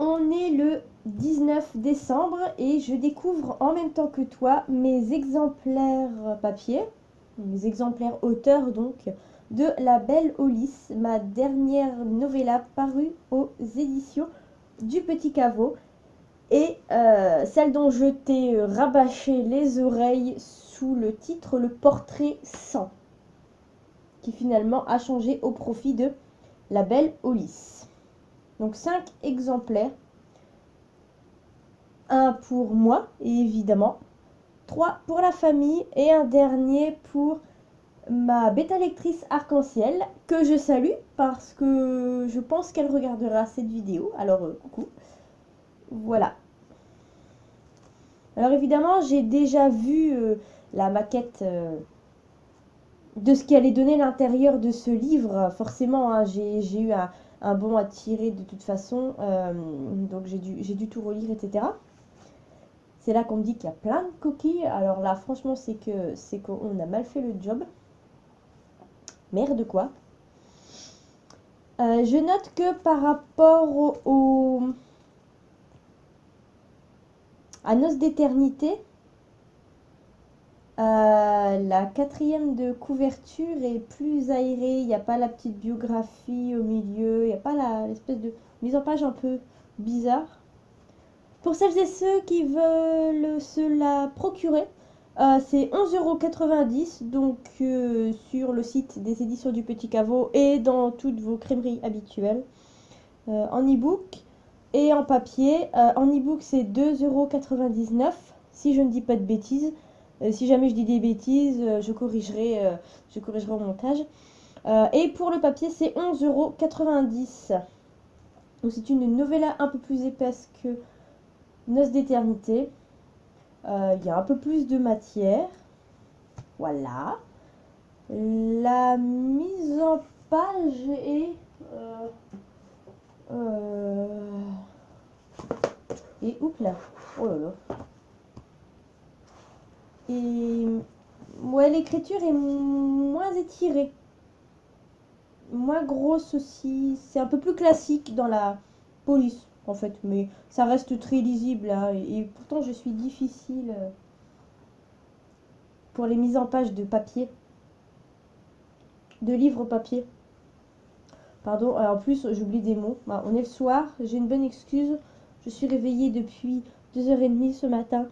On est le 19 décembre et je découvre en même temps que toi mes exemplaires papier, mes exemplaires auteurs donc, de La Belle au ma dernière novella parue aux éditions du Petit Caveau et euh, celle dont je t'ai rabâché les oreilles sous le titre Le Portrait sans, qui finalement a changé au profit de La Belle au Donc 5 exemplaires. Un pour moi, évidemment. Trois pour la famille et un dernier pour ma bêta lectrice arc-en-ciel que je salue parce que je pense qu'elle regardera cette vidéo. Alors, euh, coucou. Voilà. Alors évidemment, j'ai déjà vu euh, la maquette euh, de ce qui allait donner l'intérieur de ce livre. Forcément, hein, j'ai eu un, bon à tirer de toute façon. donc j'ai dû, dû tout relire, etc. C'est là qu'on me dit qu'il y a plein de coquilles. Alors là, franchement, c'est que c'est qu'on a mal fait le job. Merde quoi. Euh, je note que par rapport au, à Noce d'éternité, euh, la quatrième de couverture est plus aérée. Il n'y a pas la petite biographie au milieu. Il n'y a pas l'espèce de mise en page un peu bizarre. Pour celles et ceux qui veulent se la procurer, euh, c'est 11,90€ donc euh, sur le site des éditions du Petit Caveau et dans toutes vos crèmeries habituelles en e-book et en papier. en e-book c'est 2,99€ si je ne dis pas de bêtises. Si jamais je dis des bêtises, je corrigerai, je corrigerai au montage. et pour le papier c'est 11,90€. Donc c'est une novella un peu plus épaisse que Noce d'éternité. Euh, il y a un peu plus de matière. Voilà. La mise en page est... Euh, euh, et oups là? Oh là là. Et ouais, l'écriture est moins étirée. Moins grosse aussi. C'est un peu plus classique dans la police en fait. Mais ça reste très lisible. Hein, et, pourtant, je suis difficile euh, pour les mises en page de papier. De livres papier. Pardon, en plus, j'oublie des mots. Bah, on est le soir, j'ai une bonne excuse. Je suis réveillée depuis 2h30 ce matin.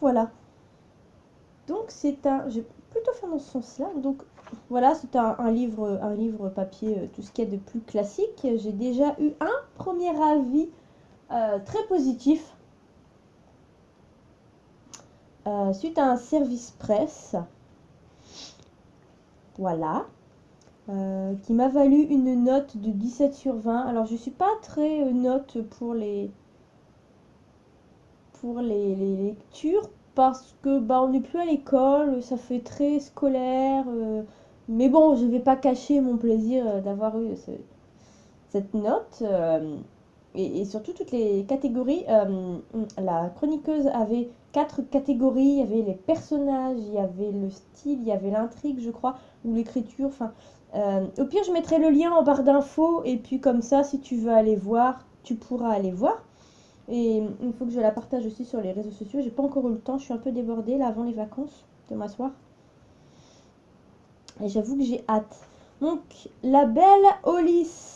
Voilà. Donc, c'est un... Je plutôt faire dans ce sens-là. Donc, voilà, c'est un, livre, un livre papier, euh, tout ce qu'il y a de plus classique. J'ai déjà eu un premier avis euh, très positif euh, suite à un service presse. Voilà. qui m'a valu une note de 17 sur 20. Alors, je suis pas très note pour les pour les lectures parce que bah on n'est plus à l'école, ça fait très scolaire, mais bon, je ne vais pas cacher mon plaisir euh, d'avoir eu cette note. Euh, et, surtout toutes les catégories. Euh, la chroniqueuse avait quatre catégories. Il y avait les personnages, il y avait le style, il y avait l'intrigue, je crois, ou l'écriture. Enfin, au pire, je mettrai le lien en barre d'infos. Et puis comme ça, si tu veux aller voir, tu pourras aller voir. Et il faut que je la partage aussi sur les réseaux sociaux. J'ai pas encore eu le temps, je suis un peu débordée là avant les vacances de m'asseoir. Et j'avoue que j'ai hâte. Donc, La Belle au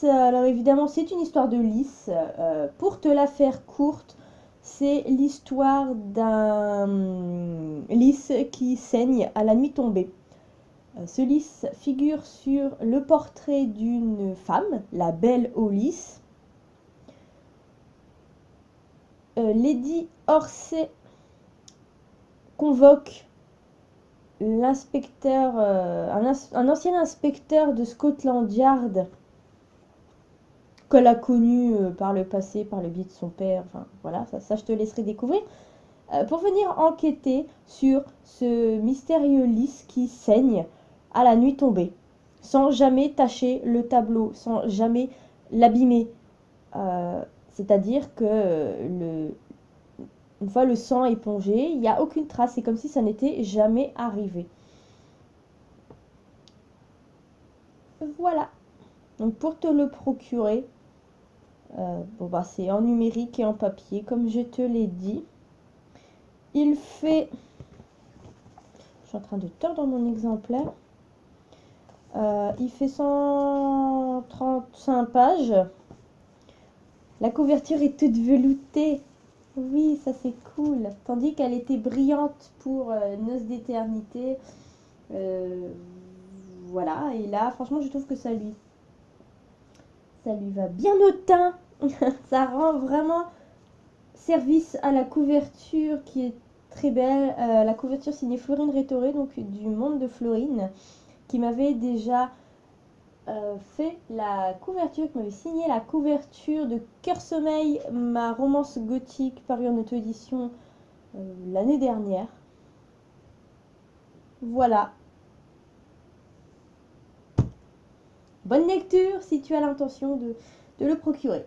Alors évidemment, c'est une histoire de lys. Euh, pour te la faire courte, c'est l'histoire d'un lys qui saigne à la nuit tombée. Euh, ce lys figure sur le portrait d'une femme, la Belle au euh, Lady Orsay convoque l'inspecteur, euh, un, ancien inspecteur de Scotland Yard qu'elle a connu euh, par le passé, par le biais de son père, enfin voilà, ça, je te laisserai découvrir, pour venir enquêter sur ce mystérieux lys qui saigne à la nuit tombée, sans jamais tacher le tableau, sans jamais l'abîmer. C'est-à-dire que le, une fois le sang épongé, il n'y a aucune trace. C'est comme si ça n'était jamais arrivé. Voilà. Donc pour te le procurer, Euh, bah c'est en numérique et en papier comme je te l'ai dit. Il fait... Je suis en train de tordre mon exemplaire. Euh, il fait 135 pages. La couverture est toute veloutée. Oui, ça c'est cool. Tandis qu'elle était brillante pour euh, Noces d'éternité. Euh, voilà, et là, franchement, je trouve que ça lui, ça lui va bien au teint. ça rend vraiment service à la couverture qui est très belle. Euh, la couverture signée Florine Rétoré, donc du monde de Florine, qui m'avait déjà euh, fait la couverture, qui m'avait signé la couverture de Cœur Sommeil, ma romance gothique parue en auto-édition euh, l'année dernière. Voilà. Bonne lecture si tu as l'intention de, de le procurer.